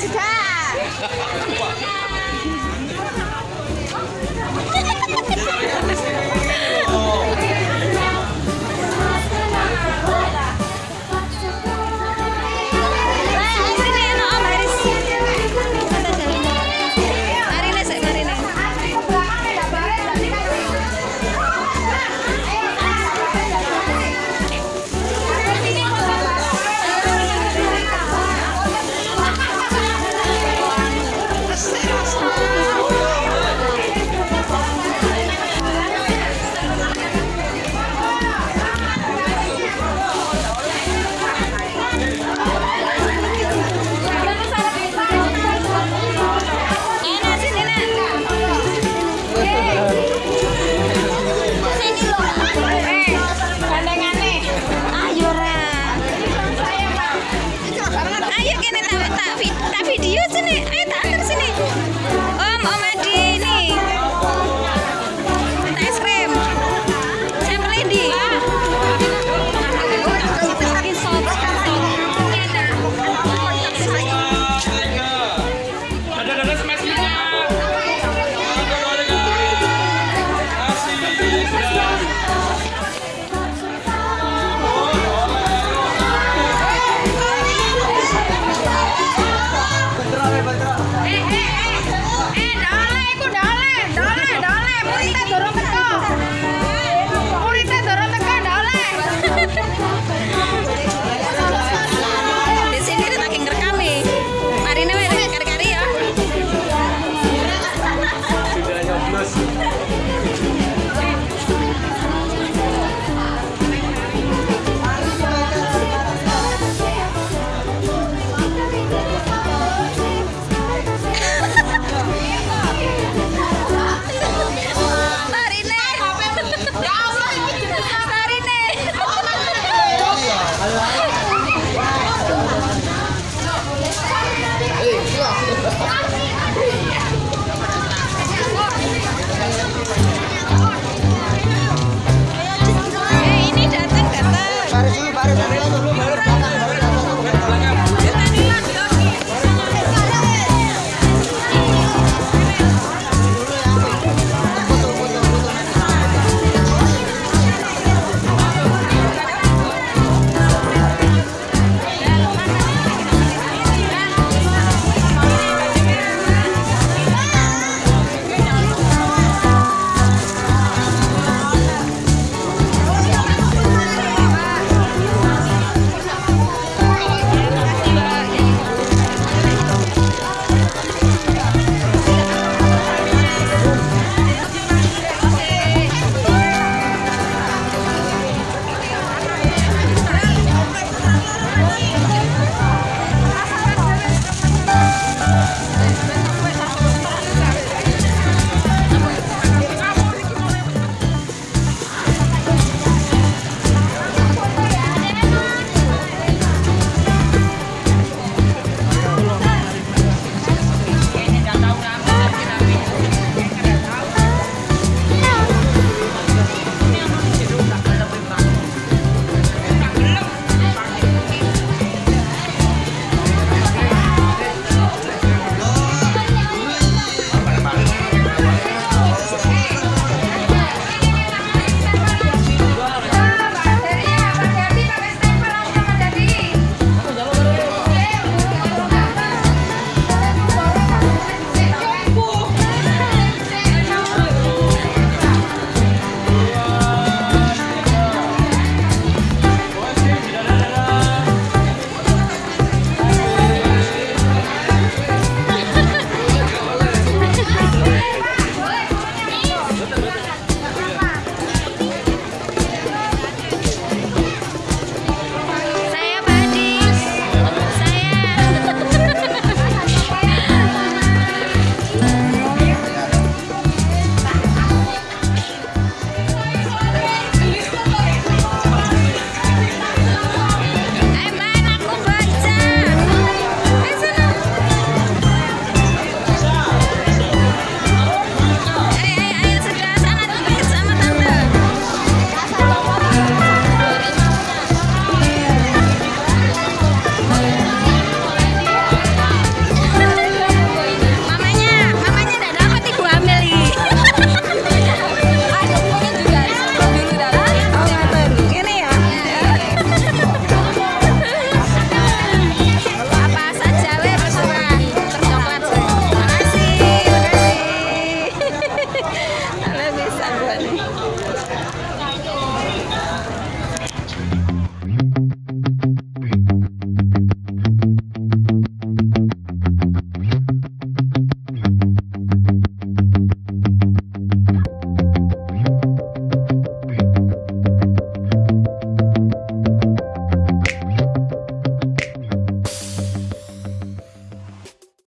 Ay,